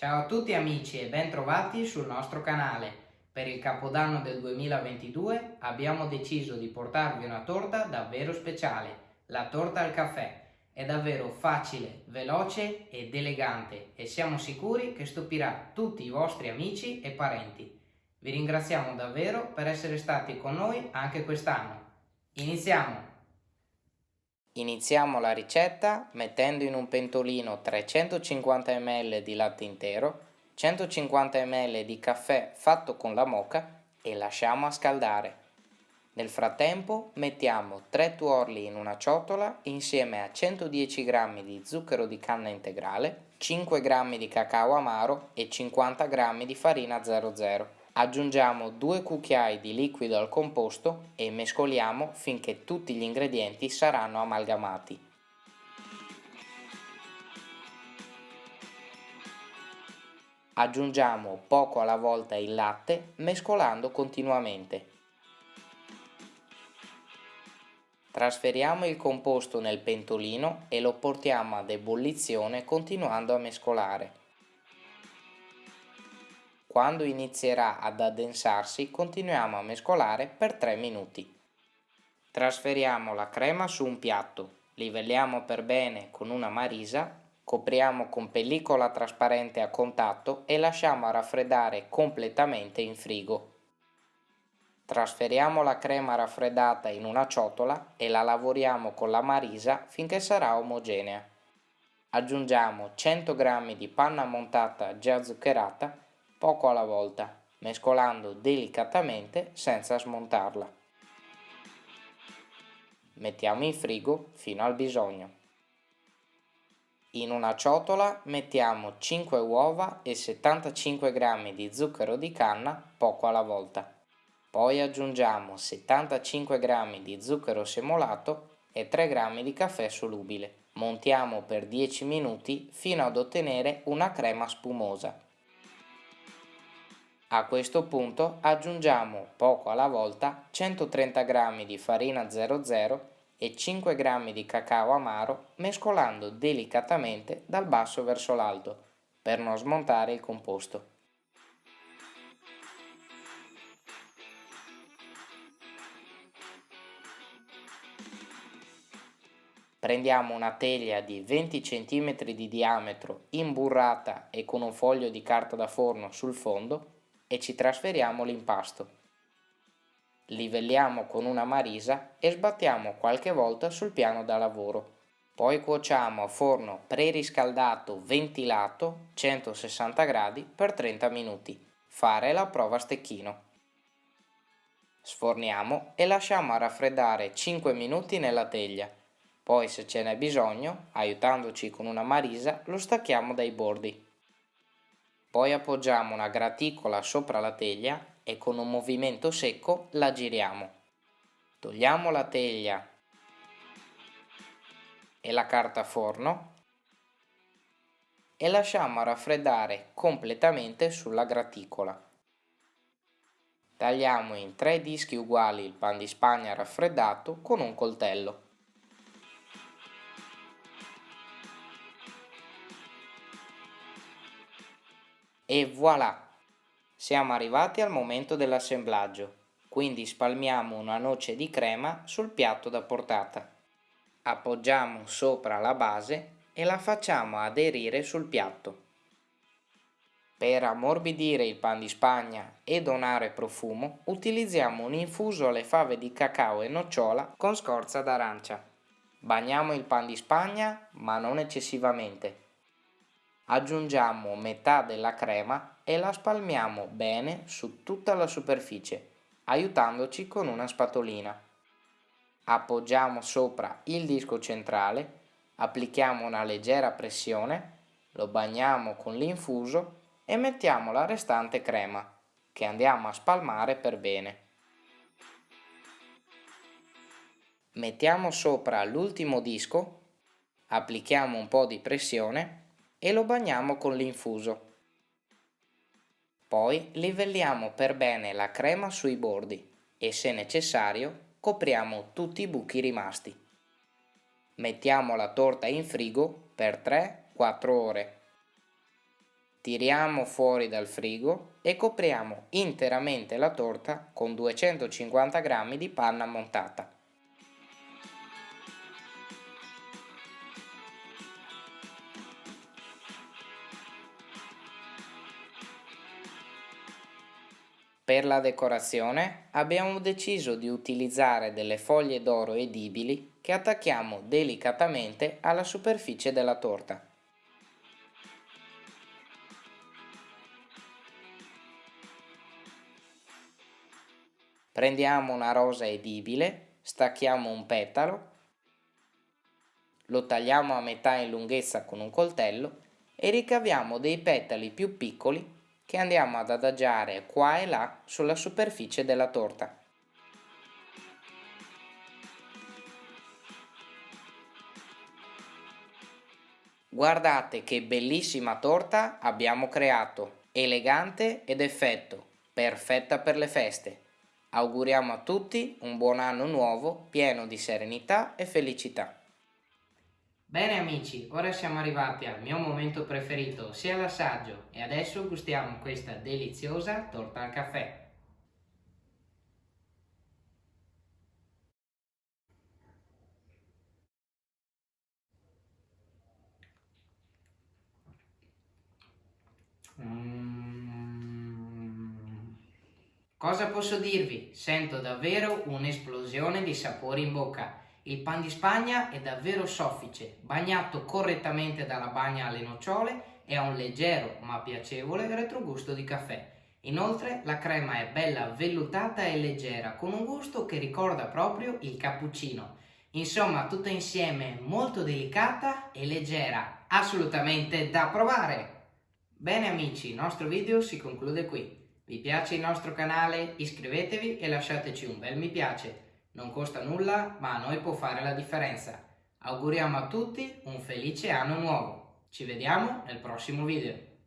Ciao a tutti amici e bentrovati sul nostro canale. Per il Capodanno del 2022 abbiamo deciso di portarvi una torta davvero speciale, la torta al caffè. È davvero facile, veloce ed elegante e siamo sicuri che stupirà tutti i vostri amici e parenti. Vi ringraziamo davvero per essere stati con noi anche quest'anno. Iniziamo! Iniziamo la ricetta mettendo in un pentolino 350 ml di latte intero, 150 ml di caffè fatto con la moca e lasciamo a scaldare. Nel frattempo mettiamo 3 tuorli in una ciotola insieme a 110 g di zucchero di canna integrale, 5 g di cacao amaro e 50 g di farina 00. Aggiungiamo due cucchiai di liquido al composto e mescoliamo finché tutti gli ingredienti saranno amalgamati. Aggiungiamo poco alla volta il latte mescolando continuamente. Trasferiamo il composto nel pentolino e lo portiamo ad ebollizione continuando a mescolare. Quando inizierà ad addensarsi continuiamo a mescolare per 3 minuti. Trasferiamo la crema su un piatto, livelliamo per bene con una marisa, copriamo con pellicola trasparente a contatto e lasciamo raffreddare completamente in frigo. Trasferiamo la crema raffreddata in una ciotola e la lavoriamo con la marisa finché sarà omogenea. Aggiungiamo 100 g di panna montata già zuccherata poco alla volta, mescolando delicatamente senza smontarla. Mettiamo in frigo fino al bisogno. In una ciotola mettiamo 5 uova e 75 g di zucchero di canna poco alla volta. Poi aggiungiamo 75 g di zucchero semolato e 3 g di caffè solubile. Montiamo per 10 minuti fino ad ottenere una crema spumosa. A questo punto aggiungiamo poco alla volta 130 g di farina 00 e 5 g di cacao amaro mescolando delicatamente dal basso verso l'alto per non smontare il composto. Prendiamo una teglia di 20 cm di diametro imburrata e con un foglio di carta da forno sul fondo e ci trasferiamo l'impasto. Livelliamo con una marisa e sbattiamo qualche volta sul piano da lavoro. Poi cuociamo a forno preriscaldato ventilato 160 gradi per 30 minuti. Fare la prova a stecchino. Sforniamo e lasciamo a raffreddare 5 minuti nella teglia. Poi se ce n'è bisogno, aiutandoci con una marisa, lo stacchiamo dai bordi. Poi appoggiamo una graticola sopra la teglia e con un movimento secco la giriamo. Togliamo la teglia e la carta forno e lasciamo raffreddare completamente sulla graticola. Tagliamo in tre dischi uguali il pan di spagna raffreddato con un coltello. E voilà! Siamo arrivati al momento dell'assemblaggio, quindi spalmiamo una noce di crema sul piatto da portata. Appoggiamo sopra la base e la facciamo aderire sul piatto. Per ammorbidire il pan di spagna e donare profumo utilizziamo un infuso alle fave di cacao e nocciola con scorza d'arancia. Bagniamo il pan di spagna ma non eccessivamente Aggiungiamo metà della crema e la spalmiamo bene su tutta la superficie, aiutandoci con una spatolina. Appoggiamo sopra il disco centrale, applichiamo una leggera pressione, lo bagniamo con l'infuso e mettiamo la restante crema, che andiamo a spalmare per bene. Mettiamo sopra l'ultimo disco, applichiamo un po' di pressione e lo bagniamo con l'infuso. Poi livelliamo per bene la crema sui bordi e se necessario copriamo tutti i buchi rimasti. Mettiamo la torta in frigo per 3-4 ore. tiriamo fuori dal frigo e copriamo interamente la torta con 250 g di panna montata. Per la decorazione abbiamo deciso di utilizzare delle foglie d'oro edibili che attacchiamo delicatamente alla superficie della torta. Prendiamo una rosa edibile, stacchiamo un petalo, lo tagliamo a metà in lunghezza con un coltello e ricaviamo dei petali più piccoli che andiamo ad adagiare qua e là sulla superficie della torta. Guardate che bellissima torta abbiamo creato, elegante ed effetto, perfetta per le feste. Auguriamo a tutti un buon anno nuovo pieno di serenità e felicità. Bene amici, ora siamo arrivati al mio momento preferito, sia l'assaggio, e adesso gustiamo questa deliziosa torta al caffè. Mm. Cosa posso dirvi? Sento davvero un'esplosione di sapori in bocca. Il pan di Spagna è davvero soffice, bagnato correttamente dalla bagna alle nocciole e ha un leggero ma piacevole retrogusto di caffè. Inoltre la crema è bella vellutata e leggera, con un gusto che ricorda proprio il cappuccino. Insomma, tutta insieme molto delicata e leggera, assolutamente da provare! Bene amici, il nostro video si conclude qui. Vi piace il nostro canale? Iscrivetevi e lasciateci un bel mi piace. Non costa nulla, ma a noi può fare la differenza. Auguriamo a tutti un felice anno nuovo. Ci vediamo nel prossimo video.